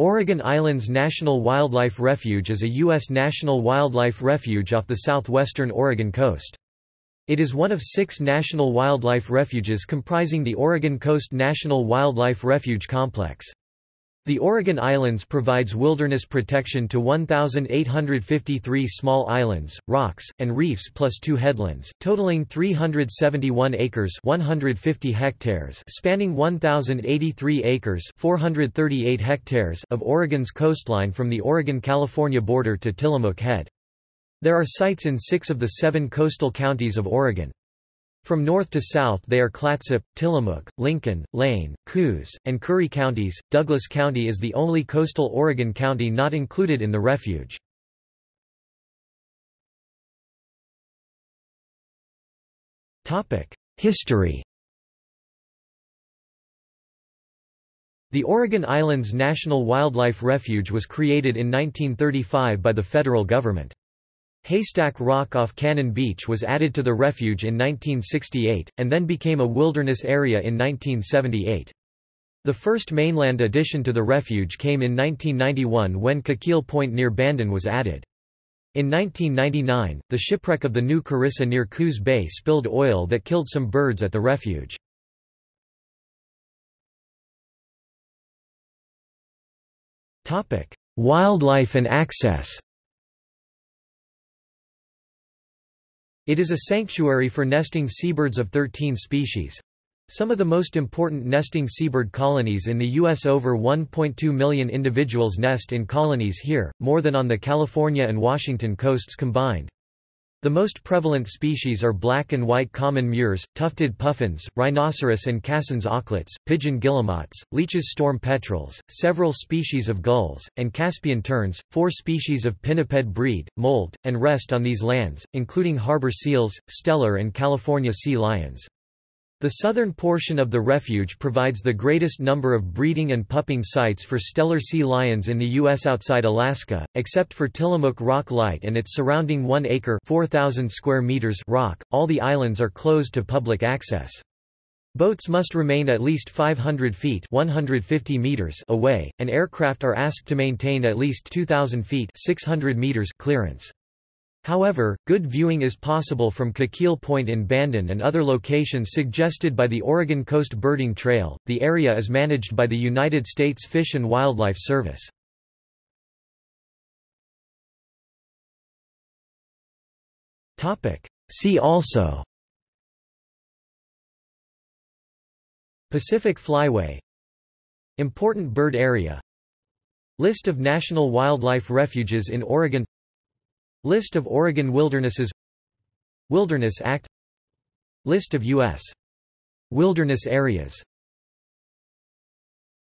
Oregon Islands National Wildlife Refuge is a U.S. national wildlife refuge off the southwestern Oregon coast. It is one of six national wildlife refuges comprising the Oregon Coast National Wildlife Refuge Complex. The Oregon Islands provides wilderness protection to 1,853 small islands, rocks, and reefs plus two headlands, totaling 371 acres 150 hectares spanning 1,083 acres 438 hectares of Oregon's coastline from the Oregon-California border to Tillamook Head. There are sites in six of the seven coastal counties of Oregon. From north to south they are Clatsop, Tillamook, Lincoln, Lane, Coos, and Curry counties. Douglas County is the only coastal Oregon county not included in the refuge. History The Oregon Islands National Wildlife Refuge was created in 1935 by the federal government. Haystack Rock off Cannon Beach was added to the refuge in 1968, and then became a wilderness area in 1978. The first mainland addition to the refuge came in 1991 when Coquille Point near Bandon was added. In 1999, the shipwreck of the New Carissa near Coos Bay spilled oil that killed some birds at the refuge. Wildlife and access It is a sanctuary for nesting seabirds of 13 species. Some of the most important nesting seabird colonies in the U.S. Over 1.2 million individuals nest in colonies here, more than on the California and Washington coasts combined. The most prevalent species are black and white common murres, tufted puffins, rhinoceros and Cassin's auklets, pigeon guillemots, Leach's storm petrels, several species of gulls, and Caspian terns. Four species of pinniped breed, molt, and rest on these lands, including harbor seals, Steller and California sea lions. The southern portion of the refuge provides the greatest number of breeding and pupping sites for Steller sea lions in the U.S. outside Alaska, except for Tillamook Rock Light and its surrounding 1-acre square meters rock, all the islands are closed to public access. Boats must remain at least 500 feet 150 meters away, and aircraft are asked to maintain at least 2,000 feet 600 meters clearance. However, good viewing is possible from Coquille Point in Bandon and other locations suggested by the Oregon Coast Birding Trail. The area is managed by the United States Fish and Wildlife Service. Topic: See also. Pacific Flyway. Important bird area. List of national wildlife refuges in Oregon List of Oregon wildernesses Wilderness Act List of U.S. wilderness areas